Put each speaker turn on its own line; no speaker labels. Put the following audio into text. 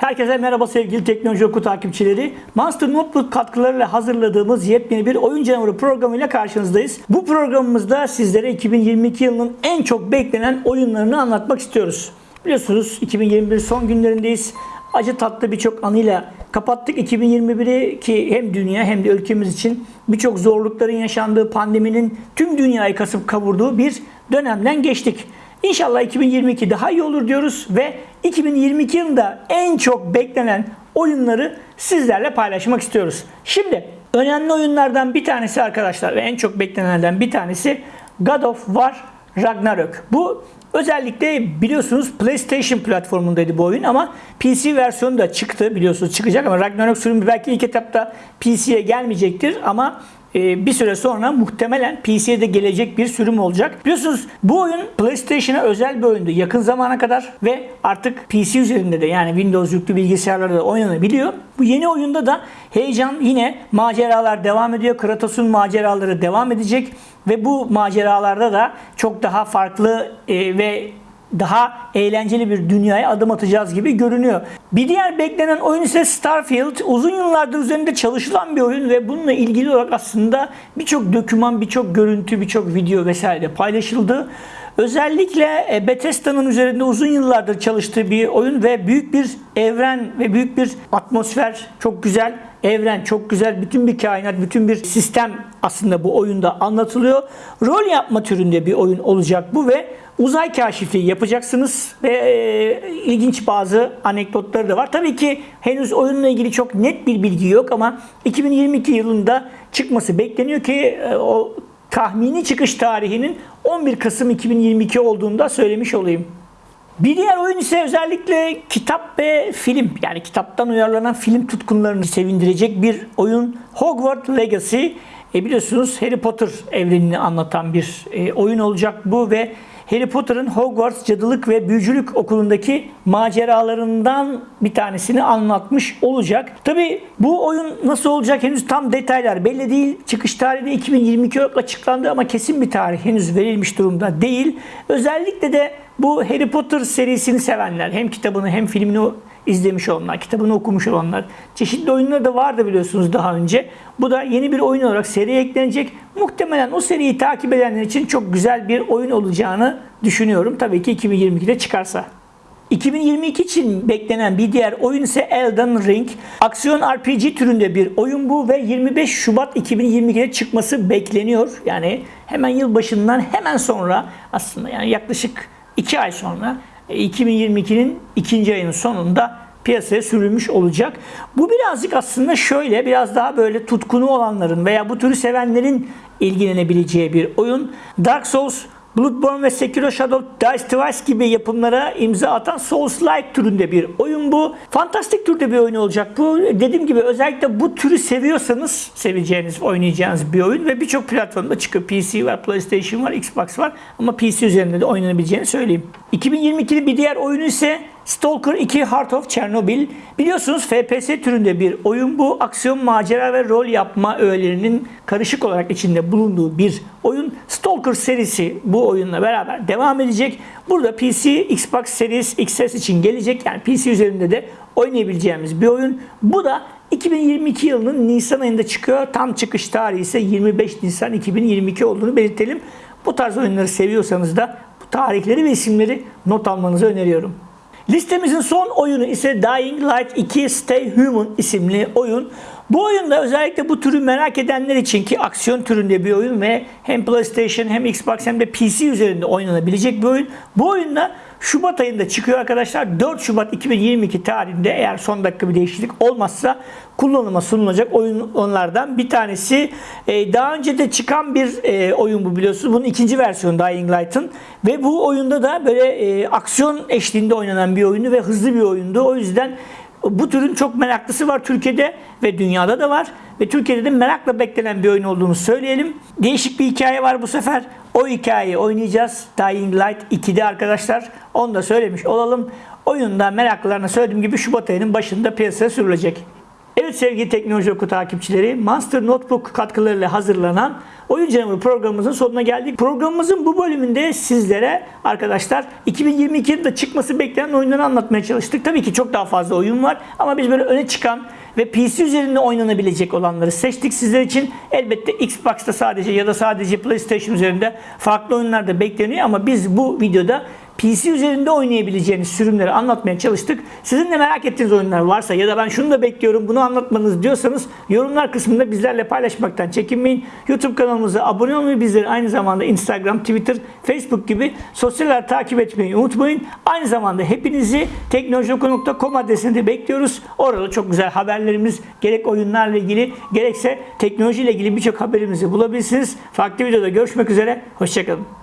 Herkese merhaba sevgili Teknoloji Oku takipçileri. Monster Notebook katkılarıyla hazırladığımız yepyeni bir oyun canavarı programıyla karşınızdayız. Bu programımızda sizlere 2022 yılının en çok beklenen oyunlarını anlatmak istiyoruz. Biliyorsunuz 2021 son günlerindeyiz. Acı tatlı birçok anıyla kapattık 2021'i ki hem dünya hem de ülkemiz için birçok zorlukların yaşandığı pandeminin tüm dünyayı kasıp kavurduğu bir dönemden geçtik. İnşallah 2022 daha iyi olur diyoruz ve 2022 yılında en çok beklenen oyunları sizlerle paylaşmak istiyoruz. Şimdi önemli oyunlardan bir tanesi arkadaşlar ve en çok beklenenlerden bir tanesi God of War Ragnarök. Bu özellikle biliyorsunuz PlayStation platformundaydı bu oyun ama PC versiyonu da çıktı biliyorsunuz çıkacak ama Ragnarök sürümü belki ilk etapta PC'ye gelmeyecektir ama bir süre sonra muhtemelen PC'ye de gelecek bir sürüm olacak. Biliyorsunuz bu oyun PlayStation'a özel bir oyundu yakın zamana kadar ve artık PC üzerinde de yani Windows yüklü bilgisayarlarda da oynanabiliyor. Bu yeni oyunda da heyecan yine maceralar devam ediyor. Kratos'un maceraları devam edecek ve bu maceralarda da çok daha farklı e, ve daha eğlenceli bir dünyaya adım atacağız gibi görünüyor. Bir diğer beklenen oyun ise Starfield. Uzun yıllardır üzerinde çalışılan bir oyun ve bununla ilgili olarak aslında birçok doküman, birçok görüntü, birçok video vesaire paylaşıldı. Özellikle e, Bethesda'nın üzerinde uzun yıllardır çalıştığı bir oyun ve büyük bir evren ve büyük bir atmosfer, çok güzel evren, çok güzel bütün bir kainat, bütün bir sistem aslında bu oyunda anlatılıyor. Rol yapma türünde bir oyun olacak bu ve uzay kaşifliği yapacaksınız ve e, ilginç bazı anekdotları da var. Tabii ki henüz oyunla ilgili çok net bir bilgi yok ama 2022 yılında çıkması bekleniyor ki e, o tahmini çıkış tarihinin 11 Kasım 2022 olduğunu da söylemiş olayım. Bir diğer oyun ise özellikle kitap ve film yani kitaptan uyarlanan film tutkunlarını sevindirecek bir oyun Hogwarts Legacy. E biliyorsunuz Harry Potter evrenini anlatan bir e, oyun olacak bu ve Harry Potter'ın Hogwarts Cadılık ve Büyücülük Okulu'ndaki maceralarından bir tanesini anlatmış olacak. Tabi bu oyun nasıl olacak henüz tam detaylar belli değil. Çıkış tarihi de 2022 olarak açıklandı ama kesin bir tarih henüz verilmiş durumda değil. Özellikle de bu Harry Potter serisini sevenler hem kitabını hem filmini izlemiş olanlar, kitabını okumuş olanlar. Çeşitli oyunları da vardı biliyorsunuz daha önce. Bu da yeni bir oyun olarak seriye eklenecek. Muhtemelen o seriyi takip edenler için çok güzel bir oyun olacağını düşünüyorum. Tabii ki 2022'de çıkarsa. 2022 için beklenen bir diğer oyun ise Elden Ring. Aksiyon RPG türünde bir oyun bu ve 25 Şubat 2022'de çıkması bekleniyor. Yani hemen yılbaşından hemen sonra aslında yani yaklaşık 2 ay sonra 2022'nin ikinci ayının sonunda piyasaya sürülmüş olacak. Bu birazcık aslında şöyle biraz daha böyle tutkunu olanların veya bu türü sevenlerin ilgilenebileceği bir oyun. Dark Souls Bloodborne ve Sekiro Shadow Dice Twice gibi yapımlara imza atan Souls-like türünde bir oyun bu. Fantastik türde bir oyun olacak bu. Dediğim gibi özellikle bu türü seviyorsanız seveceğiniz, oynayacağınız bir oyun ve birçok platformda çıkıyor. PC var, PlayStation var, Xbox var ama PC üzerinde de oynanabileceğini söyleyeyim. 2022'de bir diğer oyunu ise Stalker 2 Heart of Chernobyl. Biliyorsunuz FPS türünde bir oyun bu. Aksiyon, macera ve rol yapma öğelerinin karışık olarak içinde bulunduğu bir oyun. Stalker serisi bu oyunla beraber devam edecek. Burada PC, Xbox Series XS için gelecek. Yani PC üzerinde de oynayabileceğimiz bir oyun. Bu da 2022 yılının Nisan ayında çıkıyor. Tam çıkış tarihi ise 25 Nisan 2022 olduğunu belirtelim. Bu tarz oyunları seviyorsanız da bu tarihleri ve isimleri not almanızı öneriyorum. Listemizin son oyunu ise Dying Light 2 Stay Human isimli oyun. Bu oyunda özellikle bu türü merak edenler için ki aksiyon türünde bir oyun ve hem PlayStation hem Xbox hem de PC üzerinde oynanabilecek bir oyun. Bu oyunda Şubat ayında çıkıyor arkadaşlar. 4 Şubat 2022 tarihinde eğer son dakika bir değişiklik olmazsa kullanıma sunulacak oyunlardan bir tanesi. Ee, daha önce de çıkan bir e, oyun bu biliyorsunuz. Bunun ikinci versiyonu Dying Light'ın. Ve bu oyunda da böyle e, aksiyon eşliğinde oynanan bir oyundu ve hızlı bir oyundu. O yüzden bu türün çok meraklısı var Türkiye'de ve dünyada da var. Ve Türkiye'de de merakla beklenen bir oyun olduğunu söyleyelim. Değişik bir hikaye var bu sefer. O hikayeyi oynayacağız. Dying Light 2'de arkadaşlar. Onu da söylemiş olalım. Oyunda meraklılarına söylediğim gibi Şubat ayının başında piyasaya sürülecek. Evet sevgili teknoloji oku takipçileri, Monster Notebook katkılarıyla hazırlanan Oyun Canavarı programımızın sonuna geldik. Programımızın bu bölümünde sizlere arkadaşlar 2022 yılında çıkması beklenen oyunları anlatmaya çalıştık. Tabii ki çok daha fazla oyun var ama biz böyle öne çıkan ve PC üzerinde oynanabilecek olanları seçtik sizler için. Elbette Xbox'ta sadece ya da sadece PlayStation üzerinde farklı oyunlar da bekleniyor ama biz bu videoda PC üzerinde oynayabileceğiniz sürümleri anlatmaya çalıştık. Sizin de merak ettiğiniz oyunlar varsa ya da ben şunu da bekliyorum bunu anlatmanız diyorsanız yorumlar kısmında bizlerle paylaşmaktan çekinmeyin. YouTube kanalımıza abone olmayı bizleri aynı zamanda Instagram, Twitter, Facebook gibi sosyal takip etmeyi unutmayın. Aynı zamanda hepinizi teknolojioku.com adresinde bekliyoruz. Orada çok güzel haberlerimiz gerek oyunlarla ilgili gerekse teknolojiyle ilgili birçok haberimizi bulabilirsiniz. Farklı videoda görüşmek üzere. Hoşçakalın.